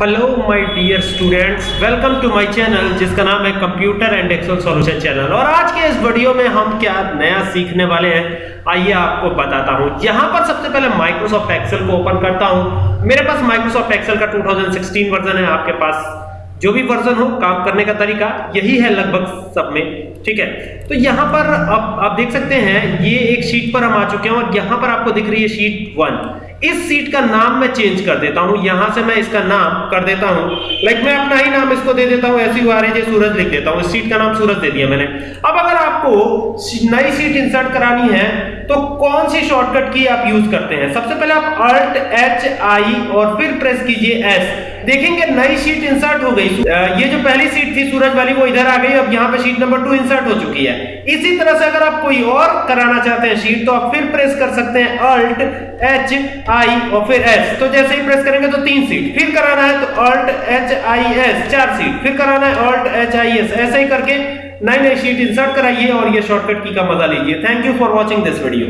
Hello my dear students welcome to my channel जिसका नाम है computer and excel solution channel और आज के इस वीडियो में हम क्या नया सीखने वाले हैं, आइए आपको बताता हूँ। यहाँ पर सबसे पहले माइक्रोसॉफ्ट एक्सेल को ओपन करता हूँ। मेरे पास माइक्रोसॉफ्ट एक्सेल का 2016 वर्जन है, आपके पास जो भी वर्जन हो, काम करने का तरीका, यही है लगभग सब में, ठीक है? तो यहाँ पर अब आप देख सकते हैं, ये एक शीट पर हम आ चुके हैं और यहाँ पर आपको दिख रही है शीट वन इस सीट का नाम मैं चेंज कर देता हूँ, यहाँ से मैं इसका नाम कर देता हूँ. लाइक मैं अपना ही नाम इसको दे देता हूँ ऐसी जे सूरज लिख देता हूँ. इस सीट का नाम सूरज दे दिया मैंने. अब अगर आपको नई सीट इंसर्ट करानी है तो कौन सी शॉर्टकट की आप यूज़ करते हैं? सबसे पहले आप अल्ट एच आई और फिर प्रेस कीजिए एस देखेंगे नई शीट इंसर्ट हो गई। ये जो पहली सीट थी, सूरज वाली, वो इधर आ गई। अब यहाँ पे शीट नंबर टू इंसर्ट हो चुकी है। इसी तरह से अगर आप कोई और कराना चाहते हैं शीट तो आप फिर प्रेस कर सकते हैं अल्ट एच आई और फिर एस तो जैसे ही प्रेस करेंगे तो तीन सीट फिर कराना है तो अल्ट एच आई एस चार सीट फिर कराना है अल्ट एच आई एस ऐसे ही करके नई नई शीट इंसर्ट कराइए और ये शॉर्टकट की का मज़ा लीजिए। Thank you for watching this video